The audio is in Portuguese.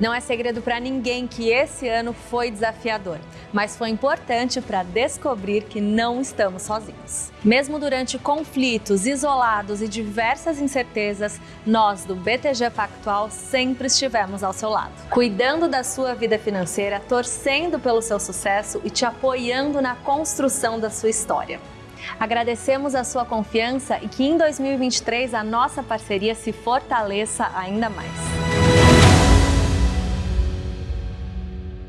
Não é segredo para ninguém que esse ano foi desafiador, mas foi importante para descobrir que não estamos sozinhos. Mesmo durante conflitos, isolados e diversas incertezas, nós do BTG Pactual sempre estivemos ao seu lado, cuidando da sua vida financeira, torcendo pelo seu sucesso e te apoiando na construção da sua história. Agradecemos a sua confiança e que em 2023 a nossa parceria se fortaleça ainda mais.